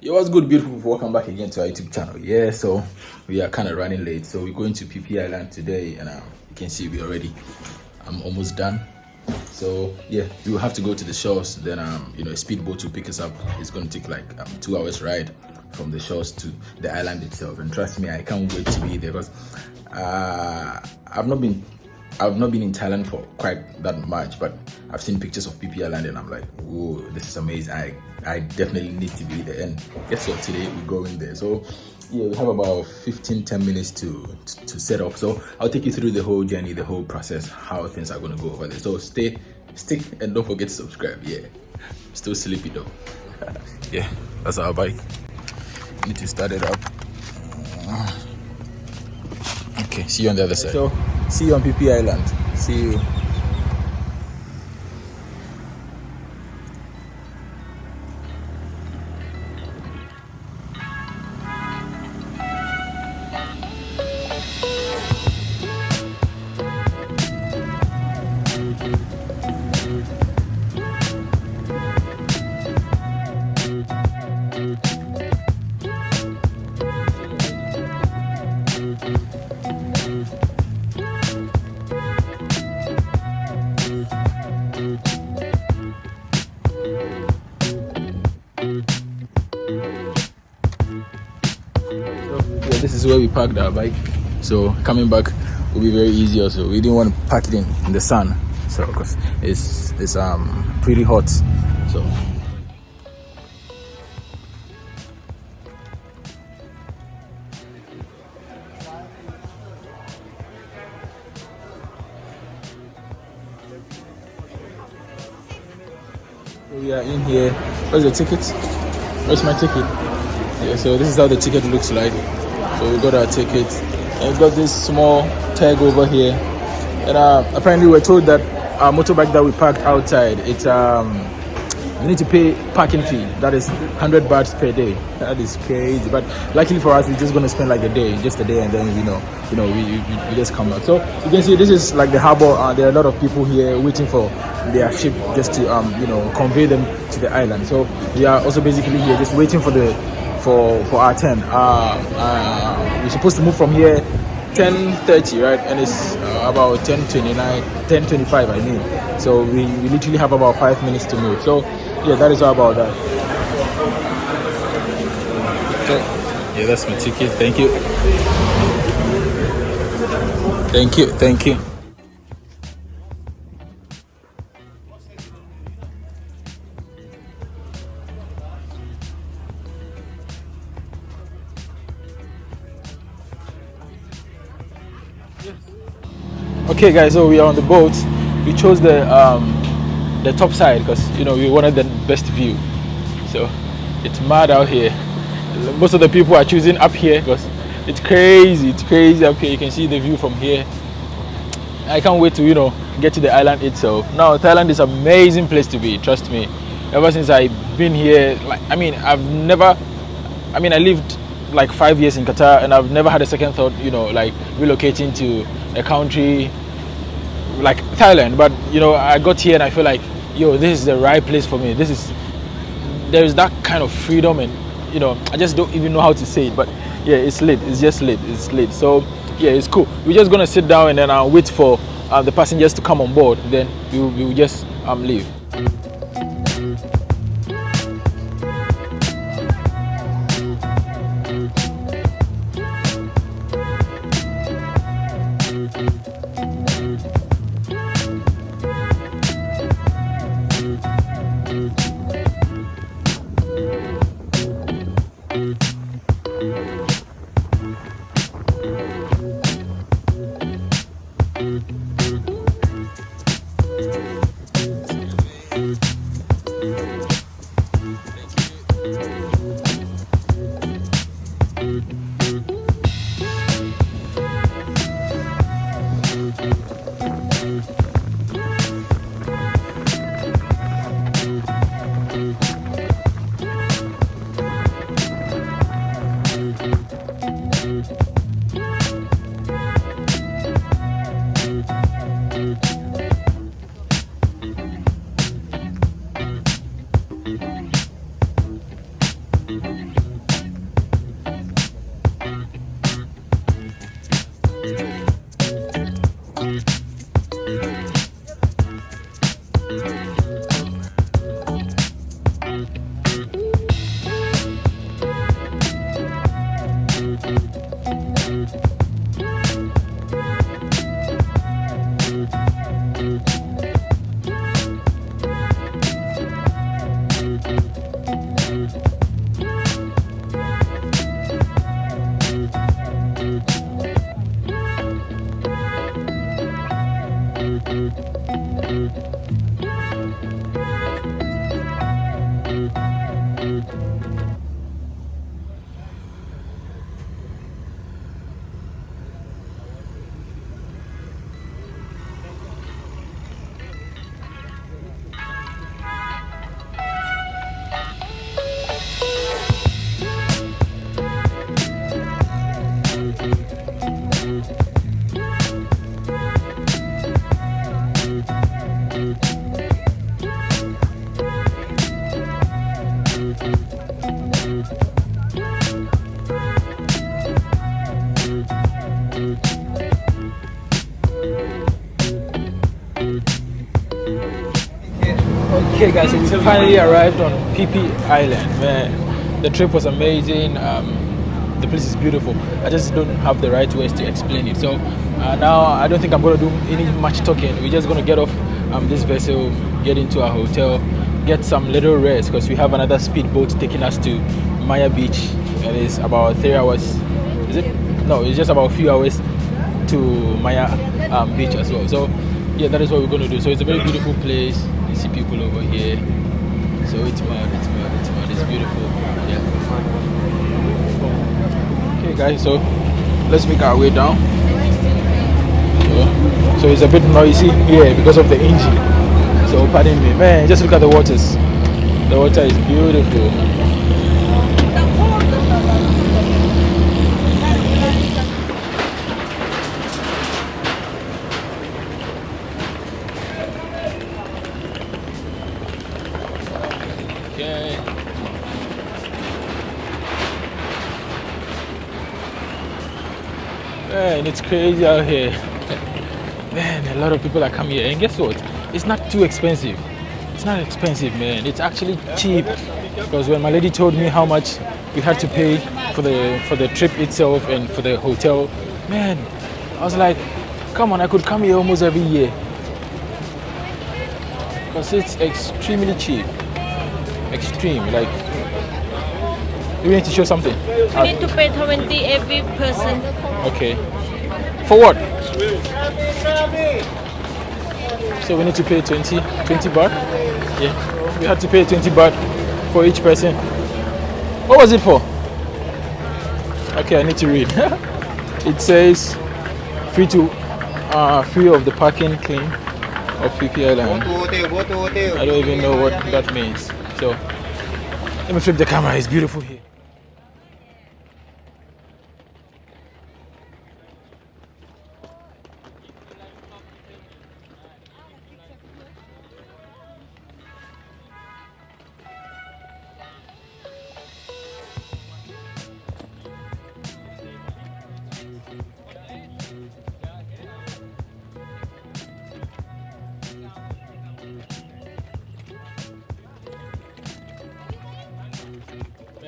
Yo, what's good, beautiful people? Welcome back again to our YouTube channel. Yeah, so we are kind of running late, so we're going to Phi Phi Island today, and uh, you can see we already. I'm almost done. So yeah, we will have to go to the shores. Then um, you know, a speedboat will pick us up. It's going to take like um, two hours ride from the shores to the island itself. And trust me, I can't wait to be there because uh, I've not been I've not been in Thailand for quite that much, but I've seen pictures of Phi Phi Island and I'm like, whoa, this is amazing. I, I definitely need to be there. And guess what? Today we're going there. So yeah, we have about 15, 10 minutes to, to, to set off. So I'll take you through the whole journey, the whole process, how things are going to go over there. So stay, stick, and don't forget to subscribe. Yeah, still sleepy though. yeah, that's our bike. Need to start it up. Okay, see you on the other side. So, see you on Phi Phi Island. See you. We parked our bike. So coming back will be very easy also. We didn't want to park it in, in the sun. So because it's it's um pretty hot. So. We are in here. Where's the ticket? Where's my ticket? Yeah so this is how the ticket looks like so we got our tickets. And we got this small tag over here. And uh, apparently we're told that our motorbike that we parked outside it's um you need to pay parking fee. That is 100 bahts per day. That is crazy. But luckily for us we're just to spend like a day just a day and then you know you know we, we, we just come back so you can see this is like the harbor. Uh, there are a lot of people here waiting for their ship just to um you know convey them to the island. So we are also basically here just waiting for the for for our turn. Uh, uh, we're supposed to move from here 10:30, right? And it's uh, about 10:29, 10:25, I mean. So we, we literally have about five minutes to move. So yeah, that is all about that. Yeah, that's my ticket. Thank you. Thank you. Thank you. Okay guys so we are on the boat. We chose the um the top side because you know we wanted the best view. So it's mad out here. Most of the people are choosing up here because it's crazy it's crazy up here. You can see the view from here. I can't wait to you know get to the island itself. Now thailand is an amazing place to be trust me. Ever since i've been here like i mean i've never i mean i lived like five years in qatar and i've never had a second thought you know like relocating to a country like Thailand, but you know, I got here and I feel like, yo, this is the right place for me. This is there is that kind of freedom and you know, I just don't even know how to say it, but yeah, it's lit. It's just lit. It's lit. So yeah, it's cool. We're just gonna sit down and then I'll wait for uh, the passengers to come on board. Then we will, we will just um leave. Bye. Okay guys, we finally arrived on Phi Island. Man, the trip was amazing. Um, the place is beautiful. I just don't have the right words to explain it. So uh, now I don't think I'm going to do any much talking. We're just going to get off um, this vessel, get into our hotel, get some little rest because we have another speedboat taking us to Maya Beach. And It is about three hours. Is it? No, it's just about a few hours to Maya um, Beach as well. So yeah, that is what we're going to do. So it's a very beautiful place see people over here. So it's mad, it's mad, it's mad, it's beautiful. Yeah. Okay guys, so let's make our way down. So, so it's a bit noisy here because of the engine. So pardon me. Man, just look at the waters. The water is beautiful. Man, it's crazy out here. Man, a lot of people are coming here. And guess what? It's not too expensive. It's not expensive, man. It's actually cheap. Because when my lady told me how much we had to pay for the for the trip itself and for the hotel, man, I was like, come on, I could come here almost every year. Because it's extremely cheap. Extreme. Like, you need to show something. You need to pay 20 every person. Okay. For what? So we need to pay 20, 20 baht? Yeah. We had to pay 20 baht for each person. What was it for? Okay, I need to read. it says free to uh, free of the parking clean of Island. I don't even know what that means. So let me flip the camera, it's beautiful here.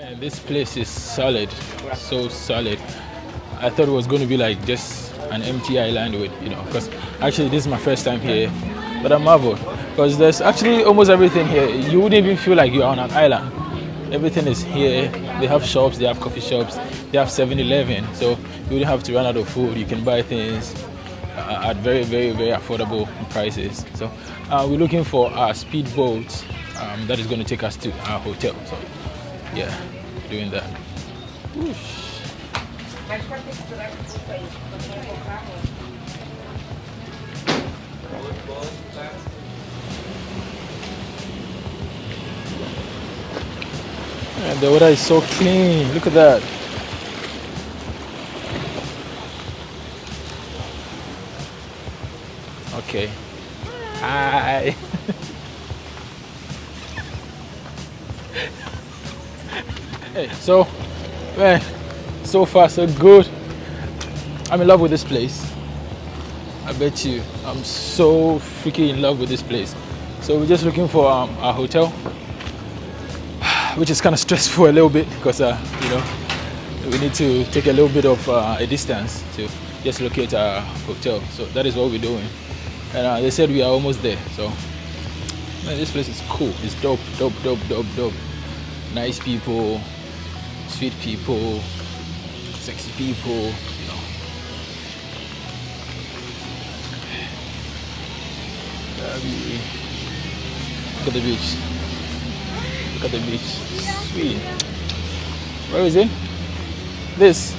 Man, this place is solid, so solid. I thought it was going to be like just an empty island with, you know, because actually this is my first time here, but I'm marveled because there's actually almost everything here. You wouldn't even feel like you're on an island. Everything is here. They have shops, they have coffee shops, they have 7-Eleven, so you wouldn't have to run out of food. You can buy things uh, at very, very, very affordable prices. So uh, we're looking for a speedboat um, that is going to take us to our hotel. So yeah, doing that. Whoosh. And the water is so clean. Look at that. Okay. So, man, so far so good. I'm in love with this place. I bet you, I'm so freaking in love with this place. So we're just looking for um, a hotel, which is kind of stressful a little bit because, uh, you know, we need to take a little bit of uh, a distance to just locate a hotel. So that is what we're doing. And uh, they said we are almost there. So man, this place is cool. It's dope, dope, dope, dope, dope. Nice people, sweet people, sexy people, you know. Um, look at the beach. Look at the beach. Sweet. Where is it? This.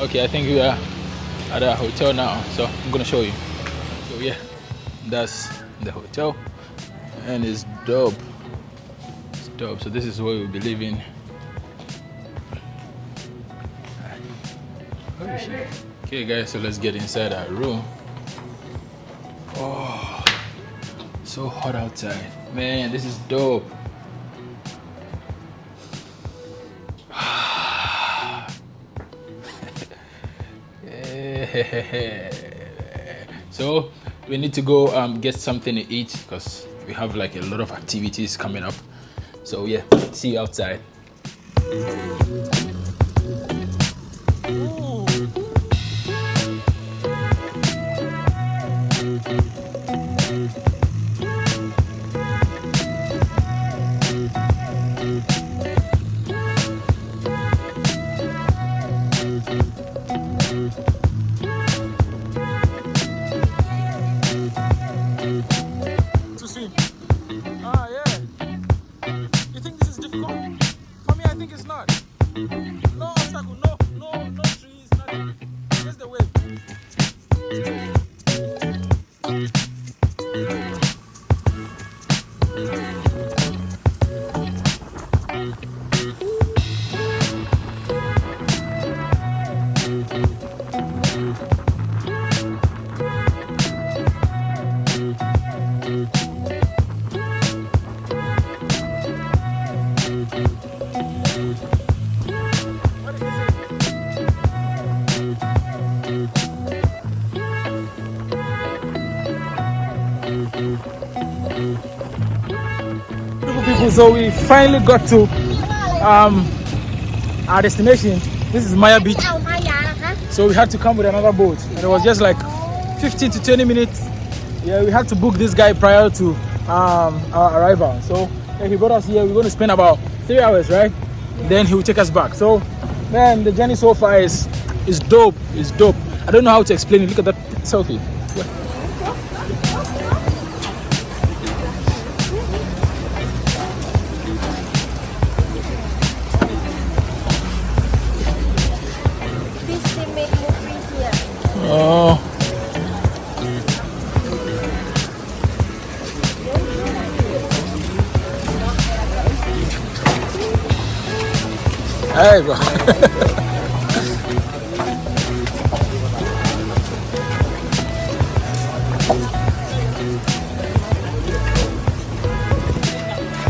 Okay, I think we are at a hotel now, so I'm gonna show you. So yeah, that's the hotel, and it's dope. It's dope. So this is where we'll be living. Okay, guys, so let's get inside our room. Oh, so hot outside, man. This is dope. so we need to go um, get something to eat because we have like a lot of activities coming up so yeah see you outside so we finally got to um, our destination. This is maya beach. So we had to come with another boat. And it was just like 15 to 20 minutes. Yeah we had to book this guy prior to um, our arrival. So yeah, he brought us here we're going to spend about three hours right? Yeah. then he will take us back. So man the journey so far is is dope. Is dope. I don't know how to explain it. Look at that. Selfie. Yeah. Oh hey bro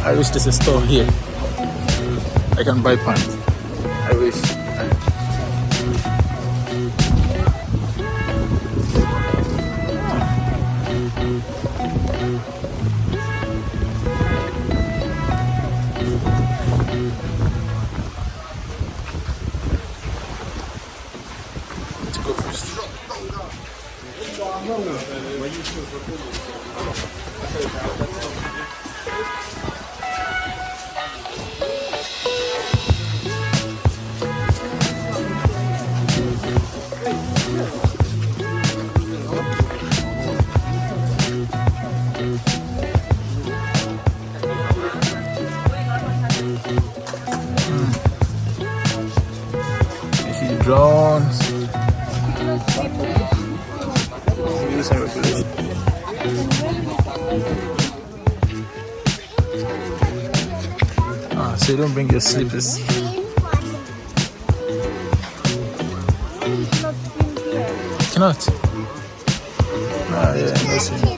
I wish there's a store here. I can buy pants. Drones. Ah, so you don't bring your slippers. Cannot. Ah, yeah, no swim.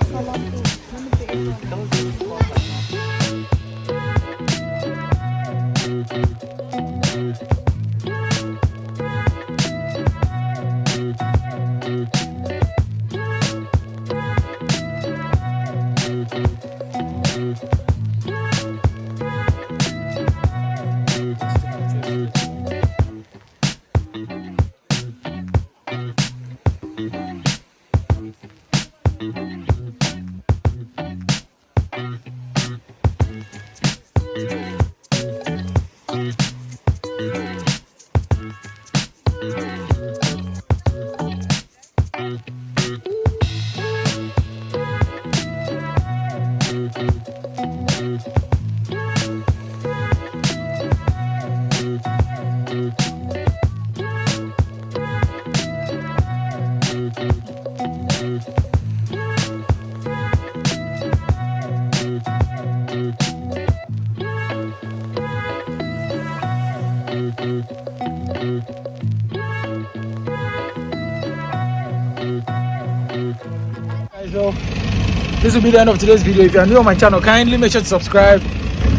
This will be the end of today's video. If you are new on my channel, kindly make sure to subscribe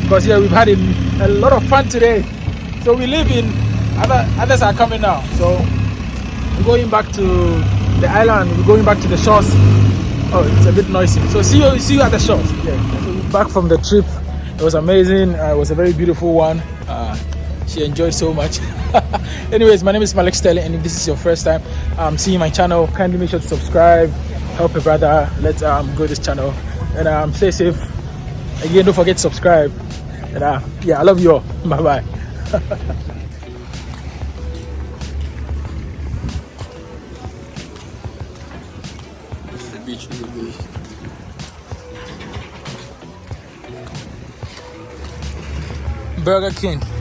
because yeah, we've had a, a lot of fun today. So we live in other others are coming now. So we're going back to the island. We're going back to the shores. Oh, it's a bit noisy. So see you see you at the shores. Yeah. So we're back from the trip. It was amazing. Uh, it was a very beautiful one. Uh, she enjoyed so much. Anyways, my name is Malik Sterling, and if this is your first time um, seeing my channel, kindly make sure to subscribe, help a brother, let's um, grow this channel, and um, stay safe. Again, don't forget to subscribe. And uh, yeah, I love you all. Bye bye. Burger King.